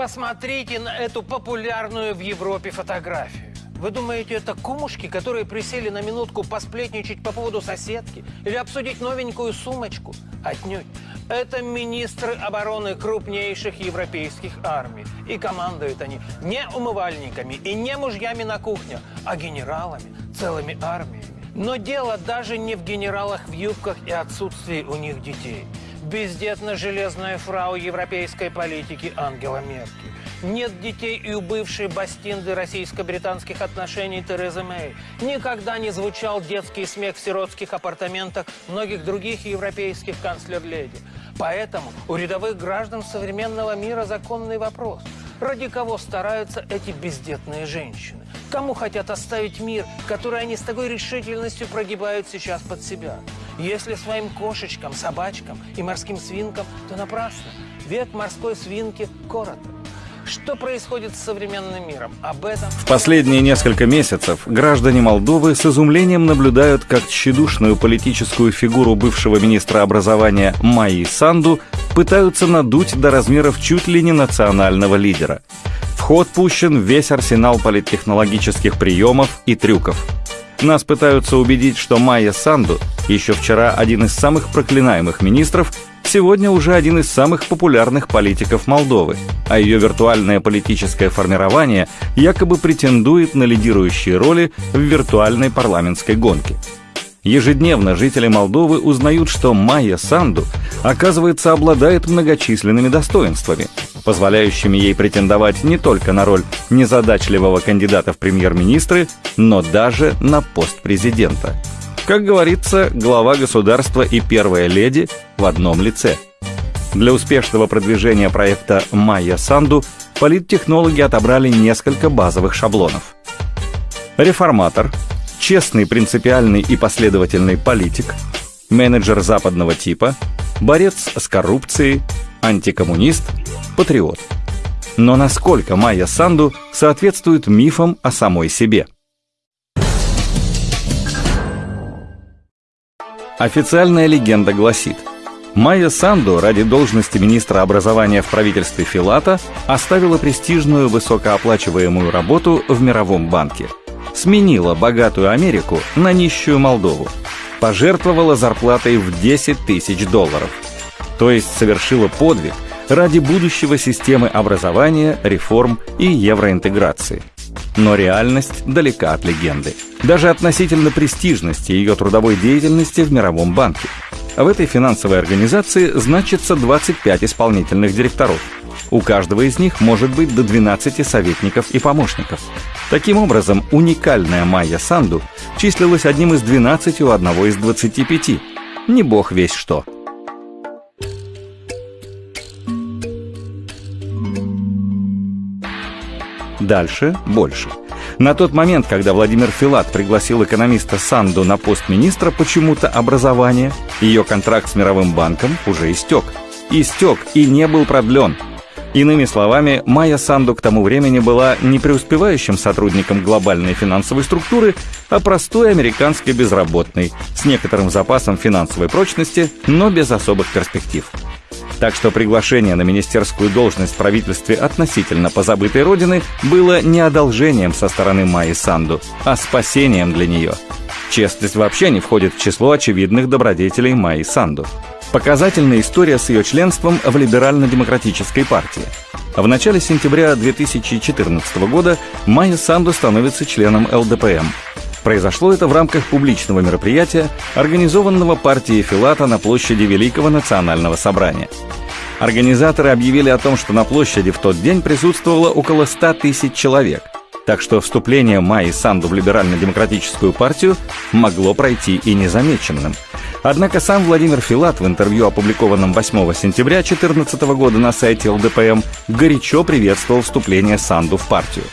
Посмотрите на эту популярную в Европе фотографию. Вы думаете, это кумушки, которые присели на минутку посплетничать по поводу соседки или обсудить новенькую сумочку? Отнюдь. Это министры обороны крупнейших европейских армий. И командуют они не умывальниками и не мужьями на кухнях, а генералами, целыми армиями. Но дело даже не в генералах в юбках и отсутствии у них детей. Бездетно-железная фрау европейской политики Ангела Меркель. Нет детей и у бывшей бастинды российско-британских отношений Терезы Мэй. Никогда не звучал детский смех в сиротских апартаментах многих других европейских канцлер-леди. Поэтому у рядовых граждан современного мира законный вопрос. Ради кого стараются эти бездетные женщины? Кому хотят оставить мир, который они с такой решительностью прогибают сейчас под себя? Если своим кошечкам, собачкам и морским свинкам, то напрасно. Век морской свинки короток. Что происходит с современным миром? Об этом... В последние несколько месяцев граждане Молдовы с изумлением наблюдают, как тщедушную политическую фигуру бывшего министра образования Майи Санду пытаются надуть до размеров чуть ли не национального лидера. В ход пущен весь арсенал политтехнологических приемов и трюков. Нас пытаются убедить, что Майя Санду, еще вчера один из самых проклинаемых министров, сегодня уже один из самых популярных политиков Молдовы, а ее виртуальное политическое формирование якобы претендует на лидирующие роли в виртуальной парламентской гонке. Ежедневно жители Молдовы узнают, что Майя Санду, оказывается, обладает многочисленными достоинствами, позволяющими ей претендовать не только на роль незадачливого кандидата в премьер-министры, но даже на пост президента. Как говорится, глава государства и первая леди в одном лице. Для успешного продвижения проекта «Майя Санду» политтехнологи отобрали несколько базовых шаблонов. Реформатор, честный, принципиальный и последовательный политик, менеджер западного типа, борец с коррупцией, антикоммунист, патриот. Но насколько Майя Санду соответствует мифам о самой себе – Официальная легенда гласит, Майя Санду ради должности министра образования в правительстве Филата оставила престижную высокооплачиваемую работу в Мировом банке. Сменила богатую Америку на нищую Молдову. Пожертвовала зарплатой в 10 тысяч долларов. То есть совершила подвиг ради будущего системы образования, реформ и евроинтеграции. Но реальность далека от легенды. Даже относительно престижности ее трудовой деятельности в Мировом банке. В этой финансовой организации значится 25 исполнительных директоров. У каждого из них может быть до 12 советников и помощников. Таким образом, уникальная Майя Санду числилась одним из 12 у одного из 25. Не бог весь что. Дальше больше. На тот момент, когда Владимир Филат пригласил экономиста Санду на пост министра почему-то образования, ее контракт с Мировым банком уже истек. Истек и не был продлен. Иными словами, Майя Санду к тому времени была не преуспевающим сотрудником глобальной финансовой структуры, а простой американской безработной, с некоторым запасом финансовой прочности, но без особых перспектив. Так что приглашение на министерскую должность в правительстве относительно позабытой родины было не одолжением со стороны Майи Санду, а спасением для нее. Честность вообще не входит в число очевидных добродетелей Майи Санду. Показательная история с ее членством в либерально-демократической партии. В начале сентября 2014 года Майя Санду становится членом ЛДПМ. Произошло это в рамках публичного мероприятия, организованного партией Филата на площади Великого национального собрания. Организаторы объявили о том, что на площади в тот день присутствовало около 100 тысяч человек, так что вступление Майи Санду в либерально-демократическую партию могло пройти и незамеченным. Однако сам Владимир Филат в интервью, опубликованном 8 сентября 2014 года на сайте ЛДПМ, горячо приветствовал вступление Санду в партию.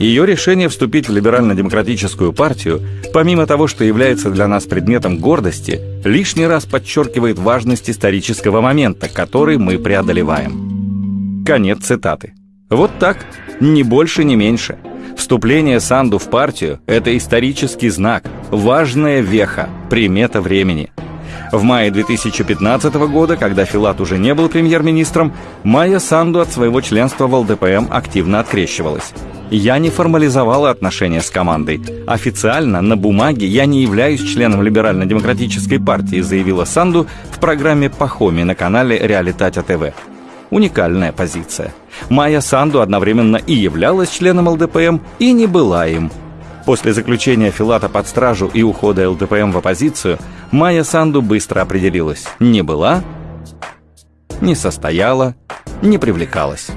Ее решение вступить в либерально-демократическую партию, помимо того, что является для нас предметом гордости, лишний раз подчеркивает важность исторического момента, который мы преодолеваем. Конец цитаты. Вот так, ни больше, ни меньше. Вступление Санду в партию – это исторический знак, важная веха, примета времени – В мае 2015 года, когда Филат уже не был премьер-министром, Майя Санду от своего членства в ЛДПМ активно открещивалась. Я не формализовала отношения с командой. Официально, на бумаге, я не являюсь членом Либерально-демократической партии, заявила Санду в программе «Пахоми» на канале «Реалитатя ТВ». Уникальная позиция. Майя Санду одновременно и являлась членом ЛДПМ, и не была им. После заключения Филата под стражу и ухода ЛДПМ в оппозицию, Майя Санду быстро определилась. Не была, не состояла, не привлекалась.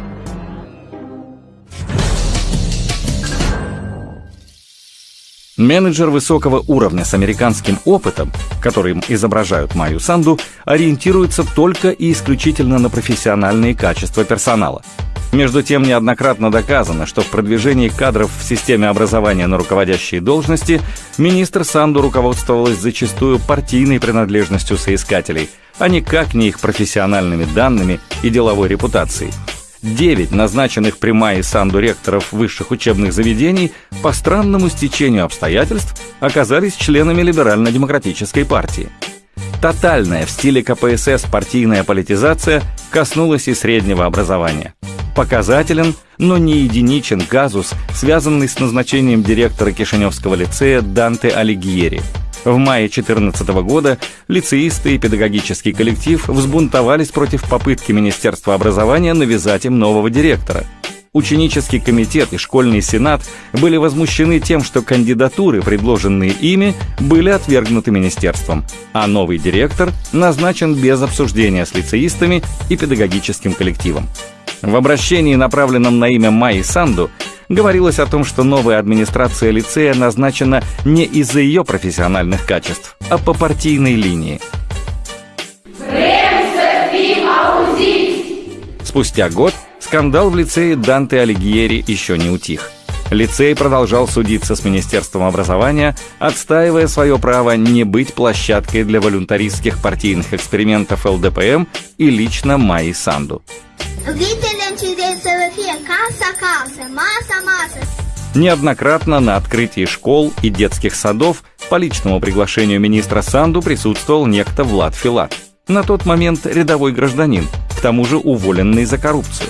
Менеджер высокого уровня с американским опытом, которым изображают Майю Санду, ориентируется только и исключительно на профессиональные качества персонала. Между тем, неоднократно доказано, что в продвижении кадров в системе образования на руководящие должности министр Санду руководствовалась зачастую партийной принадлежностью соискателей, а никак не их профессиональными данными и деловой репутацией. Девять назначенных при Майе Санду ректоров высших учебных заведений по странному стечению обстоятельств оказались членами либерально-демократической партии. Тотальная в стиле КПСС партийная политизация коснулась и среднего образования. Показателен, но не единичен казус, связанный с назначением директора Кишиневского лицея Данте Алигьери – в мае 2014 года лицеисты и педагогический коллектив взбунтовались против попытки Министерства образования навязать им нового директора. Ученический комитет и школьный сенат были возмущены тем, что кандидатуры, предложенные ими, были отвергнуты министерством, а новый директор назначен без обсуждения с лицеистами и педагогическим коллективом. В обращении, направленном на имя Майи Санду, говорилось о том, что новая администрация лицея назначена не из-за ее профессиональных качеств, а по партийной линии. Спустя год скандал в лицее Данте Алигьери еще не утих. Лицей продолжал судиться с Министерством образования, отстаивая свое право не быть площадкой для волюнтаристских партийных экспериментов ЛДПМ и лично Майи Санду. Неоднократно на открытии школ и детских садов по личному приглашению министра Санду присутствовал некто Влад Филат. На тот момент рядовой гражданин, к тому же уволенный за коррупцию.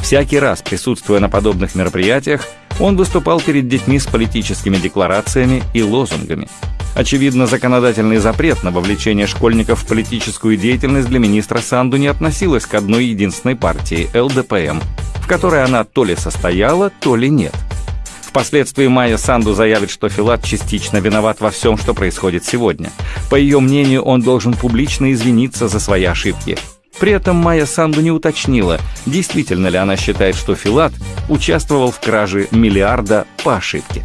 Всякий раз, присутствуя на подобных мероприятиях, он выступал перед детьми с политическими декларациями и лозунгами. Очевидно, законодательный запрет на вовлечение школьников в политическую деятельность для министра Санду не относилась к одной единственной партии – ЛДПМ, в которой она то ли состояла, то ли нет. Впоследствии Майя Санду заявит, что Филат частично виноват во всем, что происходит сегодня. По ее мнению, он должен публично извиниться за свои ошибки – при этом Майя Санду не уточнила, действительно ли она считает, что Филат участвовал в краже миллиарда по ошибке.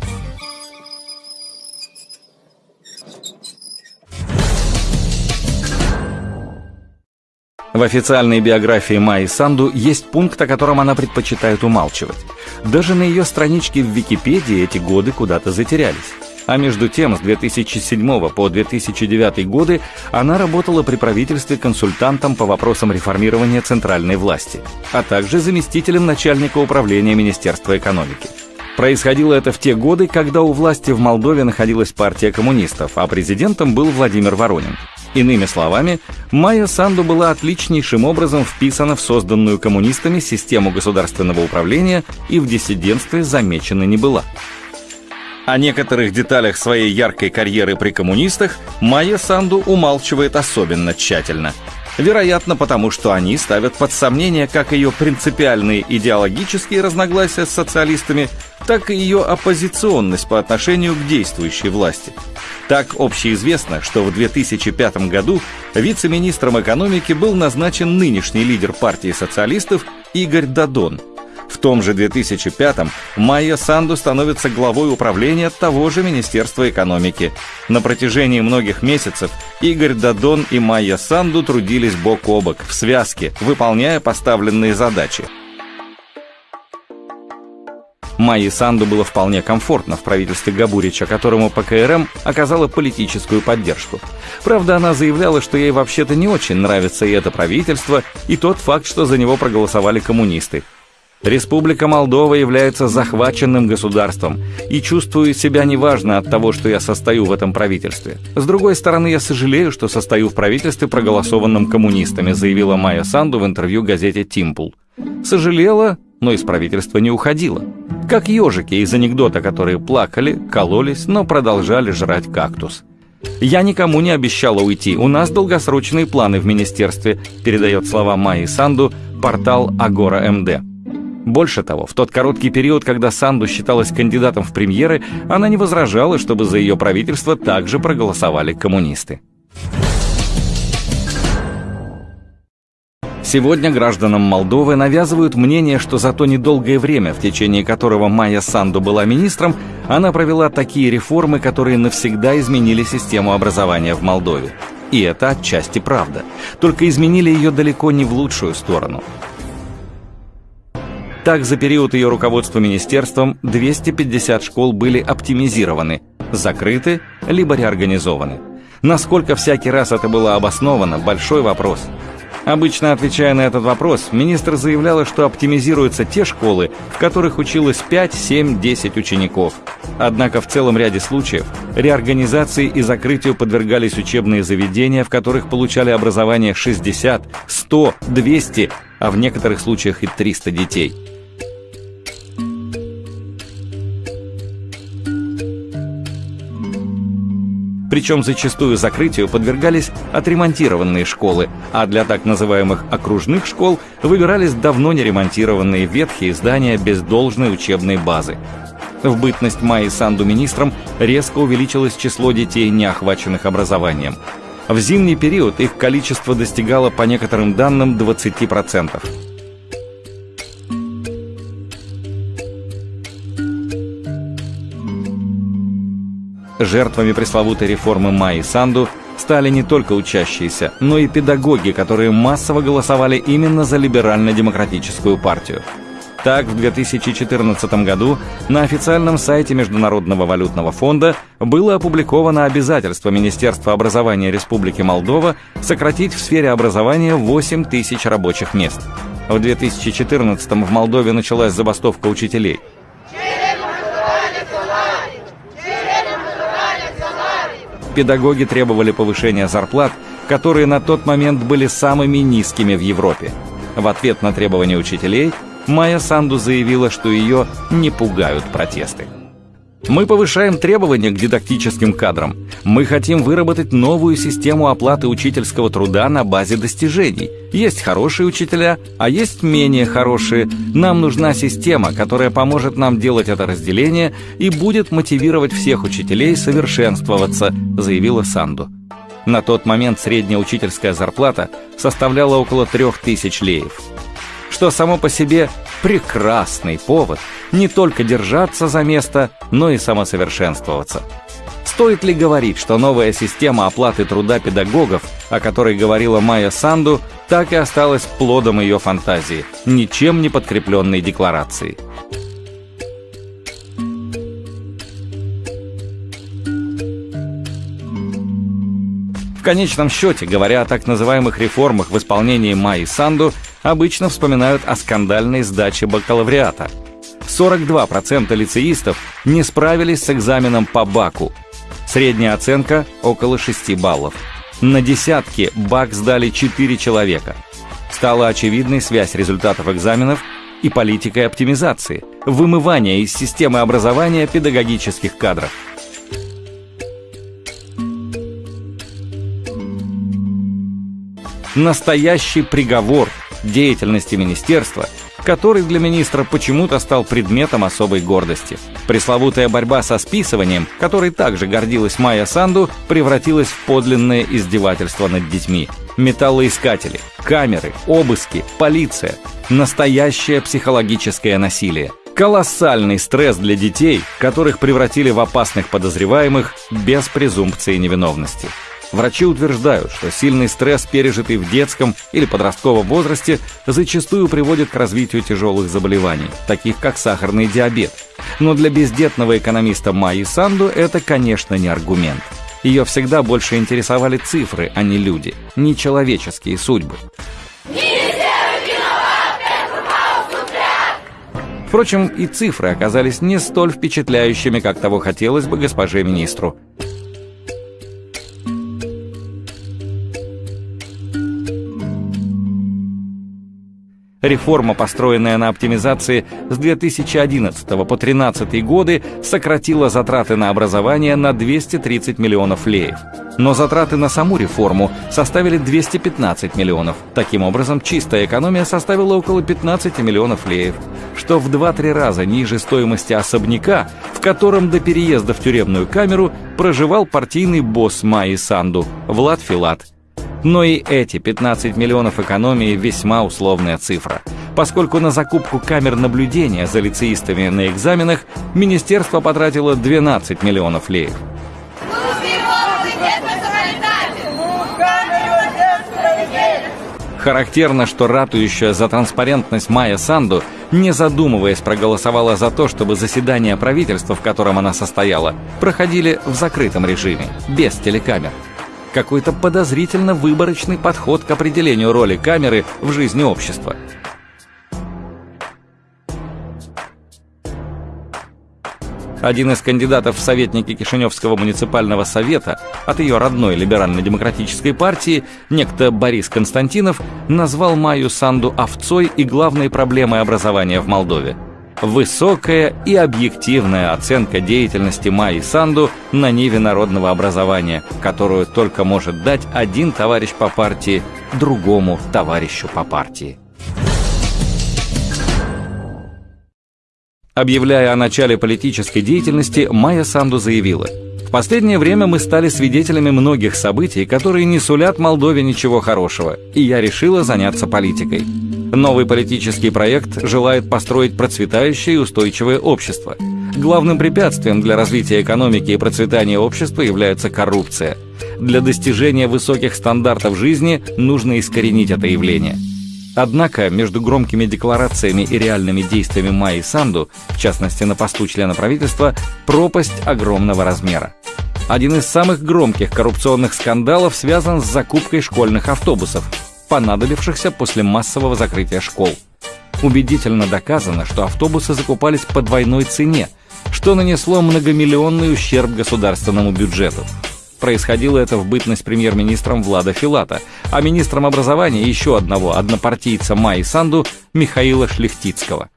В официальной биографии Майи Санду есть пункт, о котором она предпочитает умалчивать. Даже на ее страничке в Википедии эти годы куда-то затерялись. А между тем, с 2007 по 2009 годы она работала при правительстве консультантом по вопросам реформирования центральной власти, а также заместителем начальника управления Министерства экономики. Происходило это в те годы, когда у власти в Молдове находилась партия коммунистов, а президентом был Владимир Воронин. Иными словами, Майя Санду была отличнейшим образом вписана в созданную коммунистами систему государственного управления и в диссидентстве замечена не была. О некоторых деталях своей яркой карьеры при коммунистах Майя Санду умалчивает особенно тщательно. Вероятно, потому что они ставят под сомнение как ее принципиальные идеологические разногласия с социалистами, так и ее оппозиционность по отношению к действующей власти. Так общеизвестно, что в 2005 году вице-министром экономики был назначен нынешний лидер партии социалистов Игорь Дадон – в том же 2005-м Майя Санду становится главой управления того же Министерства экономики. На протяжении многих месяцев Игорь Дадон и Майя Санду трудились бок о бок, в связке, выполняя поставленные задачи. Майе Санду было вполне комфортно в правительстве Габурича, которому ПКРМ оказала политическую поддержку. Правда, она заявляла, что ей вообще-то не очень нравится и это правительство, и тот факт, что за него проголосовали коммунисты. Республика Молдова является захваченным государством и чувствую себя неважно от того, что я состою в этом правительстве. С другой стороны, я сожалею, что состою в правительстве, проголосованном коммунистами, заявила Майя Санду в интервью газете «Тимпул». Сожалела, но из правительства не уходила. Как ежики из анекдота, которые плакали, кололись, но продолжали жрать кактус. «Я никому не обещала уйти, у нас долгосрочные планы в министерстве», передает слова Майи Санду портал Агора МД. Больше того, в тот короткий период, когда Санду считалась кандидатом в премьеры, она не возражала, чтобы за ее правительство также проголосовали коммунисты. Сегодня гражданам Молдовы навязывают мнение, что за то недолгое время, в течение которого Майя Санду была министром, она провела такие реформы, которые навсегда изменили систему образования в Молдове. И это отчасти правда. Только изменили ее далеко не в лучшую сторону. Так, за период ее руководства министерством 250 школ были оптимизированы, закрыты, либо реорганизованы. Насколько всякий раз это было обосновано – большой вопрос. Обычно отвечая на этот вопрос, министр заявляла, что оптимизируются те школы, в которых училось 5, 7, 10 учеников. Однако в целом ряде случаев реорганизации и закрытию подвергались учебные заведения, в которых получали образование 60, 100, 200, а в некоторых случаях и 300 детей. Причем зачастую закрытию подвергались отремонтированные школы, а для так называемых окружных школ выбирались давно не ремонтированные ветхие здания без должной учебной базы. В бытность Майи Санду министром резко увеличилось число детей, не охваченных образованием. В зимний период их количество достигало, по некоторым данным, 20%. Жертвами пресловутой реформы Майи Санду стали не только учащиеся, но и педагоги, которые массово голосовали именно за либерально-демократическую партию. Так, в 2014 году на официальном сайте Международного валютного фонда было опубликовано обязательство Министерства образования Республики Молдова сократить в сфере образования 8 тысяч рабочих мест. В 2014 в Молдове началась забастовка учителей – педагоги требовали повышения зарплат, которые на тот момент были самыми низкими в Европе. В ответ на требования учителей Майя Санду заявила, что ее не пугают протесты. Мы повышаем требования к дидактическим кадрам. Мы хотим выработать новую систему оплаты учительского труда на базе достижений. Есть хорошие учителя, а есть менее хорошие. Нам нужна система, которая поможет нам делать это разделение и будет мотивировать всех учителей совершенствоваться, заявила Санду. На тот момент средняя учительская зарплата составляла около 3000 леев что само по себе прекрасный повод не только держаться за место, но и самосовершенствоваться. Стоит ли говорить, что новая система оплаты труда педагогов, о которой говорила Майя Санду, так и осталась плодом ее фантазии, ничем не подкрепленной декларацией? В конечном счете, говоря о так называемых реформах в исполнении Майи Санду, обычно вспоминают о скандальной сдаче бакалавриата. 42% лицеистов не справились с экзаменом по БАКу. Средняя оценка – около 6 баллов. На десятки БАК сдали 4 человека. Стала очевидной связь результатов экзаменов и политикой оптимизации, вымывания из системы образования педагогических кадров – настоящий приговор деятельности министерства, который для министра почему-то стал предметом особой гордости. Пресловутая борьба со списыванием, которой также гордилась Майя Санду, превратилась в подлинное издевательство над детьми. Металлоискатели, камеры, обыски, полиция. Настоящее психологическое насилие. Колоссальный стресс для детей, которых превратили в опасных подозреваемых без презумпции невиновности. Врачи утверждают, что сильный стресс, пережитый в детском или подростковом возрасте, зачастую приводит к развитию тяжелых заболеваний, таких как сахарный диабет. Но для бездетного экономиста Майи Санду это, конечно, не аргумент. Ее всегда больше интересовали цифры, а не люди, не человеческие судьбы. Впрочем, и цифры оказались не столь впечатляющими, как того хотелось бы госпоже министру. Реформа, построенная на оптимизации с 2011 по 2013 годы, сократила затраты на образование на 230 миллионов леев. Но затраты на саму реформу составили 215 миллионов. Таким образом, чистая экономия составила около 15 миллионов леев, что в 2-3 раза ниже стоимости особняка, в котором до переезда в тюремную камеру проживал партийный босс Майи Санду, Влад Филат – но и эти 15 миллионов экономии весьма условная цифра, поскольку на закупку камер наблюдения за лицеистами на экзаменах министерство потратило 12 миллионов леев. Характерно, что ратующая за транспарентность Майя Санду, не задумываясь, проголосовала за то, чтобы заседания правительства, в котором она состояла, проходили в закрытом режиме, без телекамер какой-то подозрительно выборочный подход к определению роли камеры в жизни общества. Один из кандидатов в советники Кишиневского муниципального совета от ее родной либерально-демократической партии, некто Борис Константинов, назвал Майю Санду овцой и главной проблемой образования в Молдове – высокая и объективная оценка деятельности Майи Санду на ниве народного образования, которую только может дать один товарищ по партии другому товарищу по партии. Объявляя о начале политической деятельности, Майя Санду заявила – в последнее время мы стали свидетелями многих событий, которые не сулят Молдове ничего хорошего, и я решила заняться политикой. Новый политический проект желает построить процветающее и устойчивое общество. Главным препятствием для развития экономики и процветания общества является коррупция. Для достижения высоких стандартов жизни нужно искоренить это явление. Однако между громкими декларациями и реальными действиями Майи Санду, в частности на посту члена правительства, пропасть огромного размера. Один из самых громких коррупционных скандалов связан с закупкой школьных автобусов – понадобившихся после массового закрытия школ. Убедительно доказано, что автобусы закупались по двойной цене, что нанесло многомиллионный ущерб государственному бюджету. Происходило это в бытность премьер-министром Влада Филата, а министром образования еще одного однопартийца Майи Санду Михаила Шлихтицкого.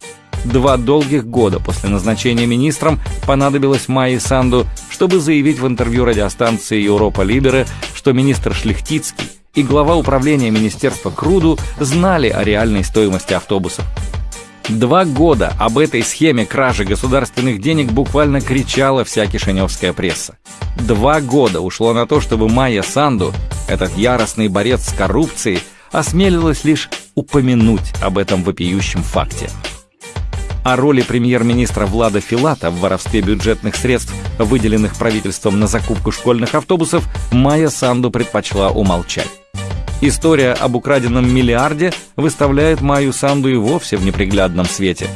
Два долгих года после назначения министром понадобилось Майи Санду, чтобы заявить в интервью радиостанции Европа Либере, что министр Шлихтицкий и глава управления Министерства Круду знали о реальной стоимости автобусов. Два года об этой схеме кражи государственных денег буквально кричала вся кишиневская пресса. Два года ушло на то, чтобы Майя Санду, этот яростный борец с коррупцией, осмелилась лишь упомянуть об этом вопиющем факте. О роли премьер-министра Влада Филата в воровстве бюджетных средств, выделенных правительством на закупку школьных автобусов, Майя Санду предпочла умолчать. История об украденном миллиарде выставляет Майю Санду и вовсе в неприглядном свете.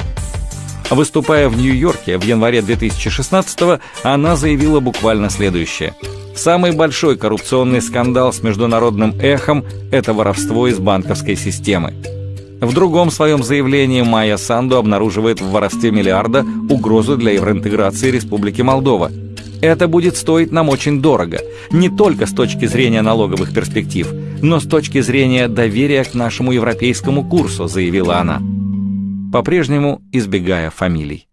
Выступая в Нью-Йорке в январе 2016-го, она заявила буквально следующее. Самый большой коррупционный скандал с международным эхом – это воровство из банковской системы. В другом своем заявлении Майя Санду обнаруживает в воровстве миллиарда угрозу для евроинтеграции Республики Молдова – это будет стоить нам очень дорого, не только с точки зрения налоговых перспектив, но с точки зрения доверия к нашему европейскому курсу, заявила она, по-прежнему избегая фамилий.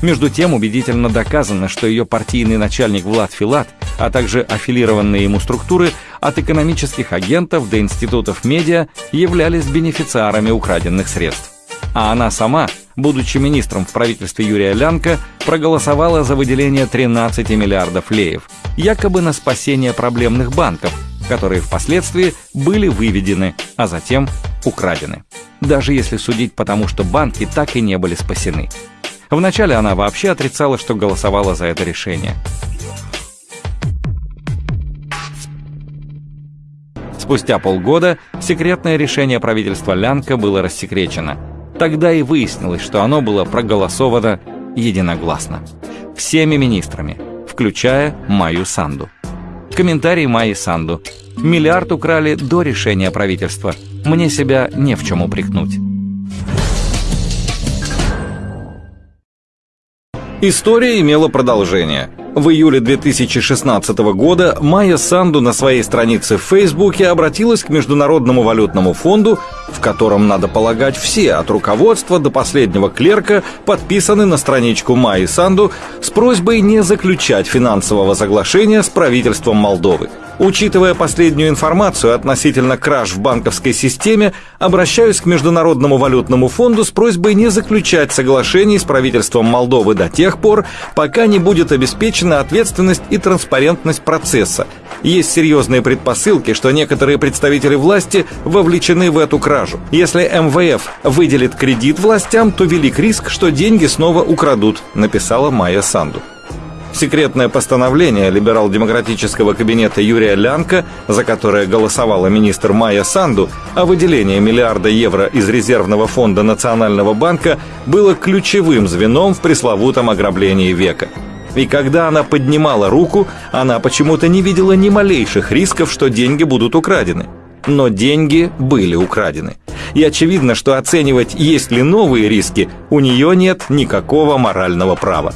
Между тем убедительно доказано, что ее партийный начальник Влад Филат, а также аффилированные ему структуры от экономических агентов до институтов медиа являлись бенефициарами украденных средств. А она сама будучи министром в правительстве Юрия Лянка, проголосовала за выделение 13 миллиардов леев, якобы на спасение проблемных банков, которые впоследствии были выведены, а затем украдены. Даже если судить потому, что банки так и не были спасены. Вначале она вообще отрицала, что голосовала за это решение. Спустя полгода секретное решение правительства Лянка было рассекречено – Тогда и выяснилось, что оно было проголосовано единогласно. Всеми министрами, включая Майю Санду. Комментарий Майи Санду. Миллиард украли до решения правительства. мне себя не в чем упрекнуть. История имела продолжение. В июле 2016 года Майя Санду на своей странице в Фейсбуке обратилась к Международному валютному фонду, в котором, надо полагать, все, от руководства до последнего клерка, подписаны на страничку Майи Санду с просьбой не заключать финансового соглашения с правительством Молдовы. Учитывая последнюю информацию относительно краж в банковской системе, обращаюсь к Международному валютному фонду с просьбой не заключать соглашений с правительством Молдовы до тех пор, пока не будет обеспечена ответственность и транспарентность процесса. Есть серьезные предпосылки, что некоторые представители власти вовлечены в эту кражу. Если МВФ выделит кредит властям, то велик риск, что деньги снова украдут, написала Майя Санду. Секретное постановление либерал-демократического кабинета Юрия Лянка, за которое голосовала министр Майя Санду, о выделении миллиарда евро из резервного фонда Национального банка было ключевым звеном в пресловутом ограблении века. И когда она поднимала руку, она почему-то не видела ни малейших рисков, что деньги будут украдены. Но деньги были украдены. И очевидно, что оценивать, есть ли новые риски, у нее нет никакого морального права.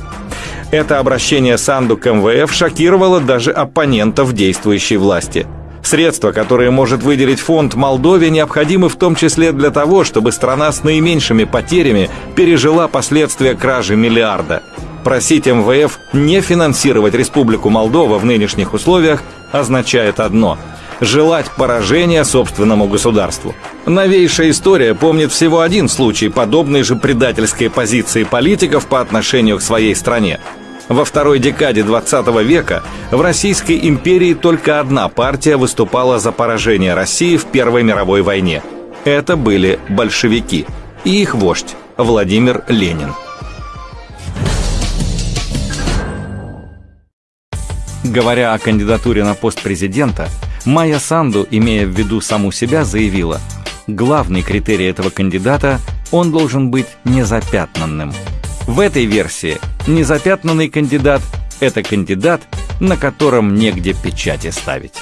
Это обращение Санду к МВФ шокировало даже оппонентов действующей власти. Средства, которые может выделить фонд Молдове, необходимы в том числе для того, чтобы страна с наименьшими потерями пережила последствия кражи миллиарда. Просить МВФ не финансировать Республику Молдова в нынешних условиях означает одно – желать поражения собственному государству. Новейшая история помнит всего один случай подобной же предательской позиции политиков по отношению к своей стране – во второй декаде 20 века в Российской империи только одна партия выступала за поражение России в Первой мировой войне. Это были большевики и их вождь Владимир Ленин. Говоря о кандидатуре на пост президента, Майя Санду, имея в виду саму себя, заявила, главный критерий этого кандидата – он должен быть незапятнанным – в этой версии незапятнанный кандидат – это кандидат, на котором негде печати ставить.